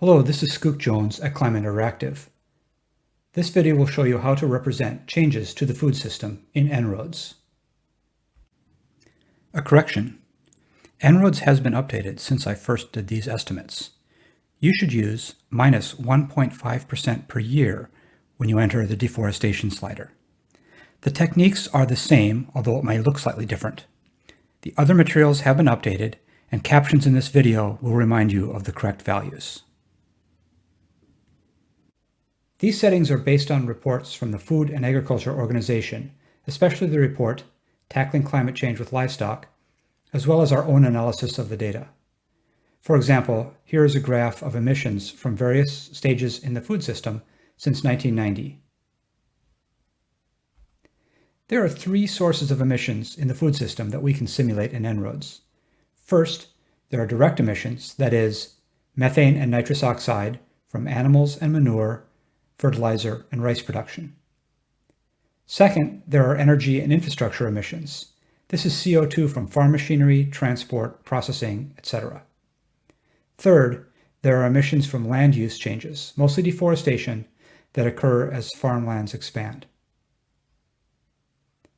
Hello, this is Skook Jones at Climate Interactive. This video will show you how to represent changes to the food system in En-ROADS. A correction. En-ROADS has been updated since I first did these estimates. You should use minus 1.5% per year when you enter the deforestation slider. The techniques are the same, although it may look slightly different. The other materials have been updated, and captions in this video will remind you of the correct values. These settings are based on reports from the Food and Agriculture Organization, especially the report, Tackling Climate Change with Livestock, as well as our own analysis of the data. For example, here is a graph of emissions from various stages in the food system since 1990. There are three sources of emissions in the food system that we can simulate in En-ROADS. First, there are direct emissions, that is, methane and nitrous oxide from animals and manure fertilizer, and rice production. Second, there are energy and infrastructure emissions. This is CO2 from farm machinery, transport, processing, etc. Third, there are emissions from land use changes, mostly deforestation, that occur as farmlands expand.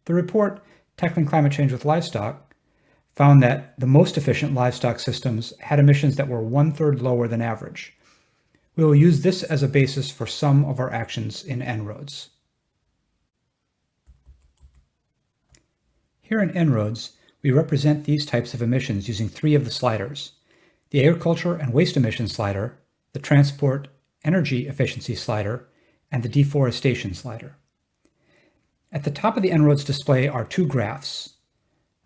The report, Tackling Climate Change with Livestock, found that the most efficient livestock systems had emissions that were one-third lower than average, we will use this as a basis for some of our actions in En-ROADS. Here in En-ROADS, we represent these types of emissions using three of the sliders, the agriculture and waste emissions slider, the transport energy efficiency slider, and the deforestation slider. At the top of the En-ROADS display are two graphs.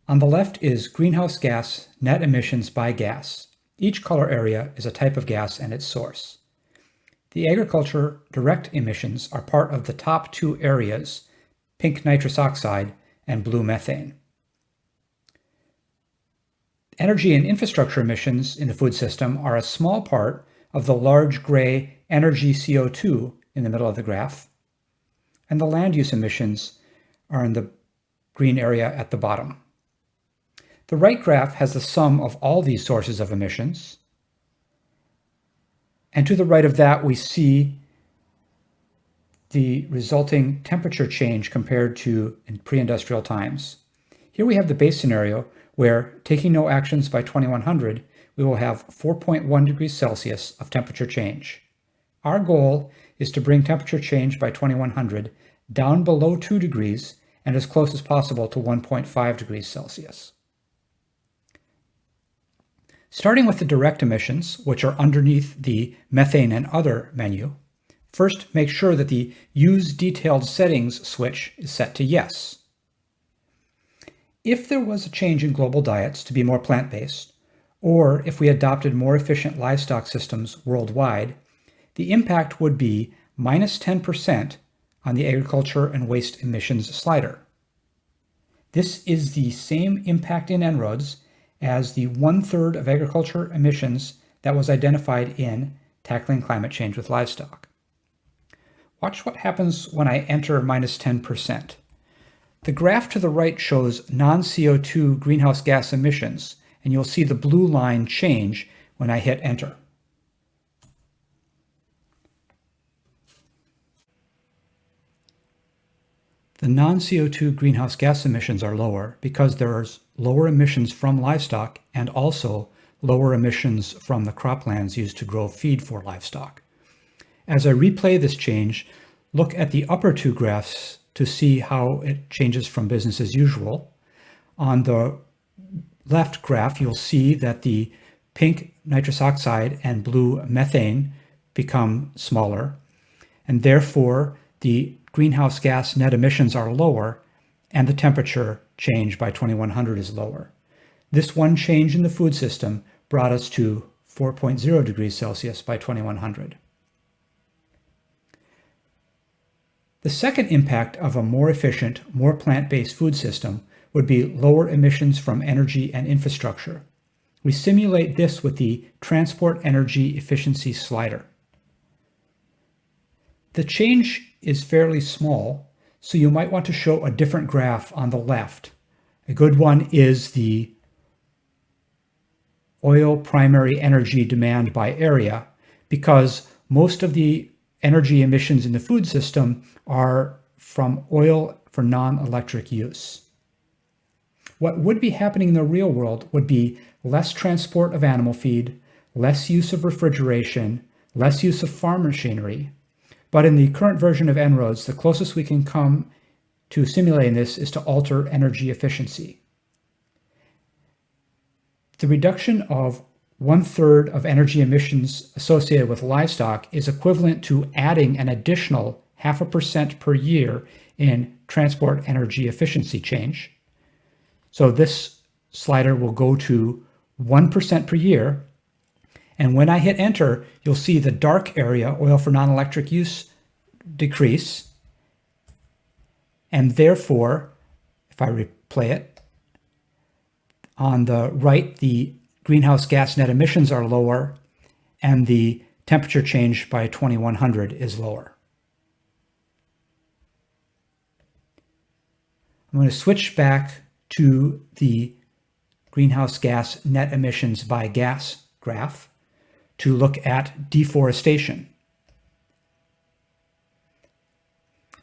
On the left is greenhouse gas net emissions by gas. Each color area is a type of gas and its source. The agriculture direct emissions are part of the top two areas, pink nitrous oxide and blue methane. Energy and infrastructure emissions in the food system are a small part of the large gray energy CO2 in the middle of the graph, and the land use emissions are in the green area at the bottom. The right graph has the sum of all these sources of emissions, and to the right of that, we see the resulting temperature change compared to in pre-industrial times. Here we have the base scenario where, taking no actions by 2100, we will have 4.1 degrees Celsius of temperature change. Our goal is to bring temperature change by 2100 down below 2 degrees and as close as possible to 1.5 degrees Celsius. Starting with the direct emissions, which are underneath the methane and other menu, first make sure that the Use Detailed Settings switch is set to Yes. If there was a change in global diets to be more plant-based, or if we adopted more efficient livestock systems worldwide, the impact would be minus 10% on the agriculture and waste emissions slider. This is the same impact in En-ROADS as the one-third of agriculture emissions that was identified in Tackling Climate Change with Livestock. Watch what happens when I enter minus 10%. The graph to the right shows non-CO2 greenhouse gas emissions, and you'll see the blue line change when I hit enter. The non-CO2 greenhouse gas emissions are lower because there are lower emissions from livestock and also lower emissions from the croplands used to grow feed for livestock. As I replay this change, look at the upper two graphs to see how it changes from business as usual. On the left graph, you'll see that the pink nitrous oxide and blue methane become smaller, and therefore the greenhouse gas net emissions are lower and the temperature change by 2100 is lower. This one change in the food system brought us to 4.0 degrees Celsius by 2100. The second impact of a more efficient, more plant-based food system would be lower emissions from energy and infrastructure. We simulate this with the Transport Energy Efficiency Slider. The change is fairly small, so you might want to show a different graph on the left. A good one is the oil primary energy demand by area, because most of the energy emissions in the food system are from oil for non-electric use. What would be happening in the real world would be less transport of animal feed, less use of refrigeration, less use of farm machinery. But in the current version of En-ROADS, the closest we can come to simulating this is to alter energy efficiency. The reduction of one third of energy emissions associated with livestock is equivalent to adding an additional half a percent per year in transport energy efficiency change. So this slider will go to 1% per year. And when I hit enter, you'll see the dark area, oil for non-electric use, decrease. And therefore, if I replay it, on the right, the greenhouse gas net emissions are lower and the temperature change by 2100 is lower. I'm going to switch back to the greenhouse gas net emissions by gas graph to look at deforestation.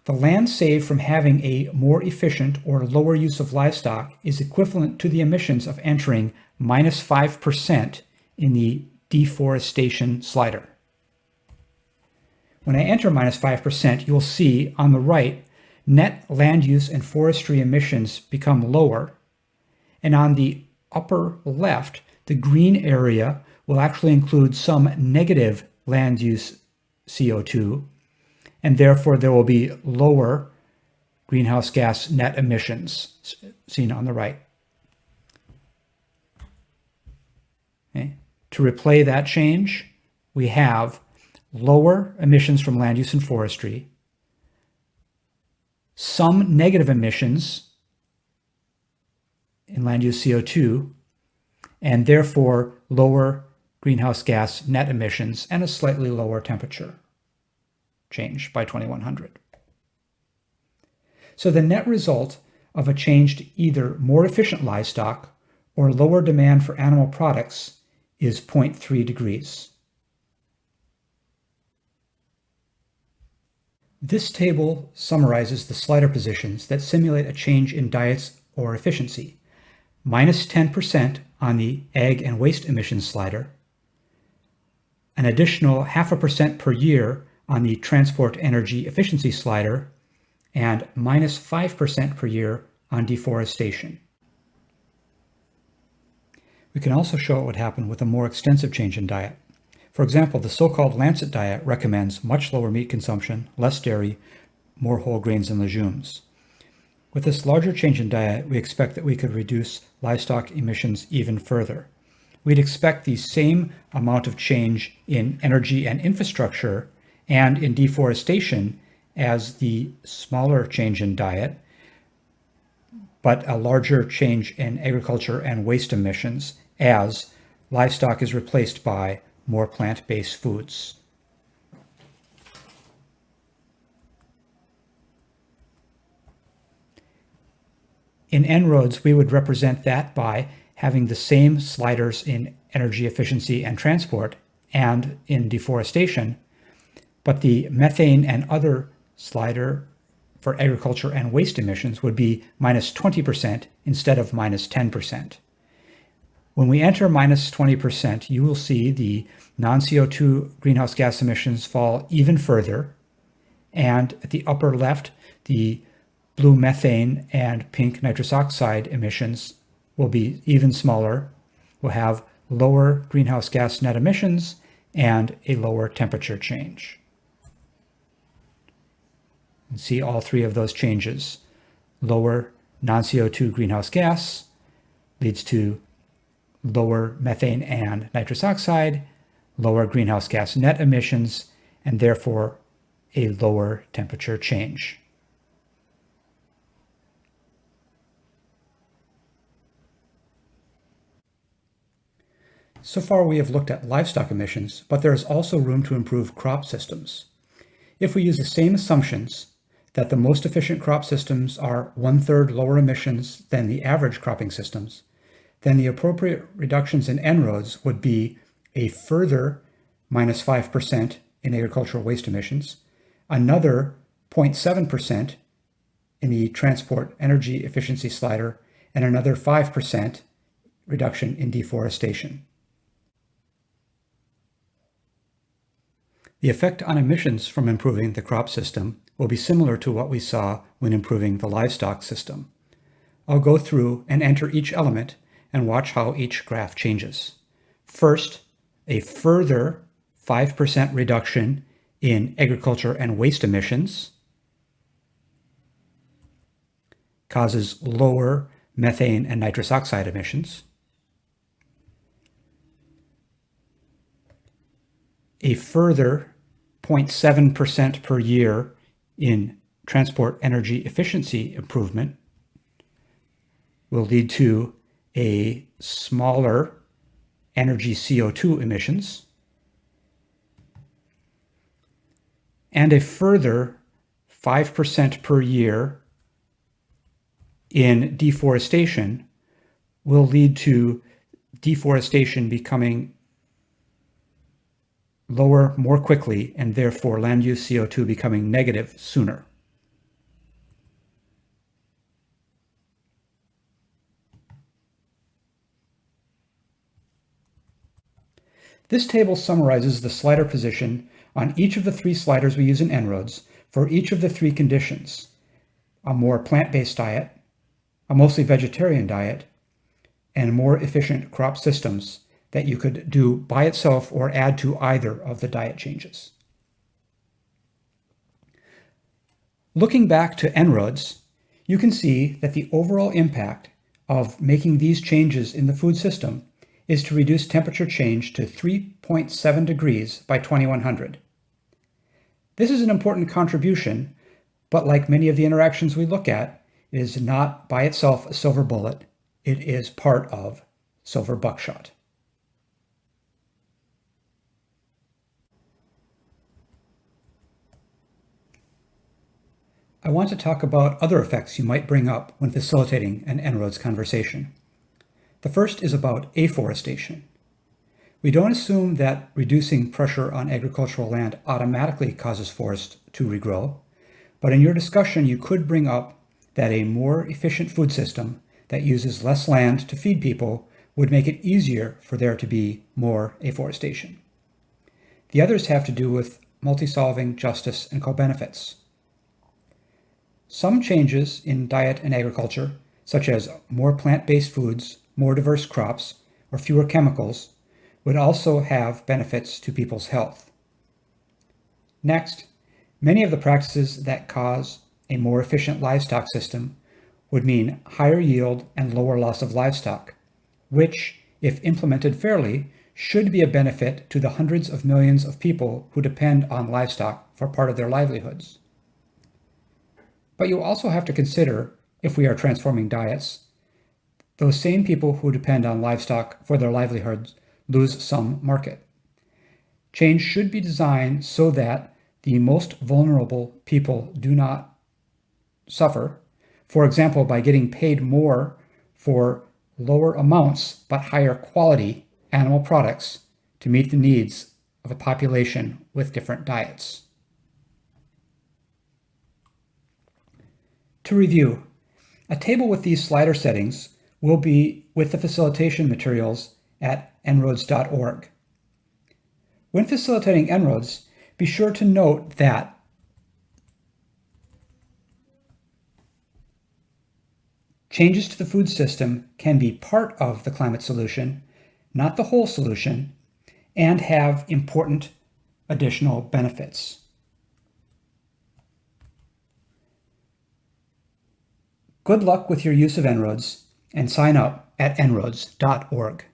The land saved from having a more efficient or lower use of livestock is equivalent to the emissions of entering minus 5% in the deforestation slider. When I enter minus 5%, you'll see on the right, net land use and forestry emissions become lower. And on the upper left, the green area will actually include some negative land use CO2 and therefore there will be lower greenhouse gas net emissions seen on the right. Okay. To replay that change, we have lower emissions from land use and forestry, some negative emissions in land use CO2, and therefore lower greenhouse gas net emissions and a slightly lower temperature change by 2100. So the net result of a change to either more efficient livestock or lower demand for animal products is 0.3 degrees. This table summarizes the slider positions that simulate a change in diets or efficiency. Minus 10% on the ag and waste emissions slider, an additional half a percent per year on the transport energy efficiency slider and minus 5% per year on deforestation. We can also show what would happen with a more extensive change in diet. For example, the so-called Lancet diet recommends much lower meat consumption, less dairy, more whole grains and legumes. With this larger change in diet, we expect that we could reduce livestock emissions even further. We'd expect the same amount of change in energy and infrastructure and in deforestation as the smaller change in diet, but a larger change in agriculture and waste emissions as livestock is replaced by more plant-based foods. In En-ROADS, we would represent that by having the same sliders in energy efficiency and transport and in deforestation, but the methane and other slider for agriculture and waste emissions would be minus 20% instead of minus 10%. When we enter minus 20%, you will see the non-CO2 greenhouse gas emissions fall even further. And at the upper left, the blue methane and pink nitrous oxide emissions will be even smaller. We'll have lower greenhouse gas net emissions and a lower temperature change and see all three of those changes. Lower non-CO2 greenhouse gas leads to lower methane and nitrous oxide, lower greenhouse gas net emissions, and therefore a lower temperature change. So far we have looked at livestock emissions, but there is also room to improve crop systems. If we use the same assumptions that the most efficient crop systems are one-third lower emissions than the average cropping systems, then the appropriate reductions in En-ROADS would be a further minus 5% in agricultural waste emissions, another 0.7% in the transport energy efficiency slider, and another 5% reduction in deforestation. The effect on emissions from improving the crop system will be similar to what we saw when improving the livestock system. I'll go through and enter each element and watch how each graph changes. First, a further 5% reduction in agriculture and waste emissions causes lower methane and nitrous oxide emissions. A further 0.7% per year in transport energy efficiency improvement will lead to a smaller energy CO2 emissions and a further 5% per year in deforestation will lead to deforestation becoming lower more quickly and therefore land use CO2 becoming negative sooner. This table summarizes the slider position on each of the three sliders we use in En-ROADS for each of the three conditions, a more plant-based diet, a mostly vegetarian diet, and more efficient crop systems that you could do by itself or add to either of the diet changes. Looking back to En-ROADS, you can see that the overall impact of making these changes in the food system is to reduce temperature change to 3.7 degrees by 2100. This is an important contribution, but like many of the interactions we look at, it is not by itself a silver bullet. It is part of silver buckshot. I want to talk about other effects you might bring up when facilitating an En-ROADS conversation. The first is about afforestation. We don't assume that reducing pressure on agricultural land automatically causes forests to regrow, but in your discussion you could bring up that a more efficient food system that uses less land to feed people would make it easier for there to be more afforestation. The others have to do with multi-solving justice and co-benefits. Some changes in diet and agriculture, such as more plant-based foods, more diverse crops, or fewer chemicals, would also have benefits to people's health. Next, many of the practices that cause a more efficient livestock system would mean higher yield and lower loss of livestock, which, if implemented fairly, should be a benefit to the hundreds of millions of people who depend on livestock for part of their livelihoods. But you also have to consider, if we are transforming diets, those same people who depend on livestock for their livelihoods lose some market. Change should be designed so that the most vulnerable people do not suffer, for example, by getting paid more for lower amounts but higher quality animal products to meet the needs of a population with different diets. To review, a table with these slider settings will be with the facilitation materials at en-roads.org. When facilitating En-ROADS, be sure to note that changes to the food system can be part of the climate solution, not the whole solution, and have important additional benefits. Good luck with your use of En-ROADS and sign up at en-roads.org.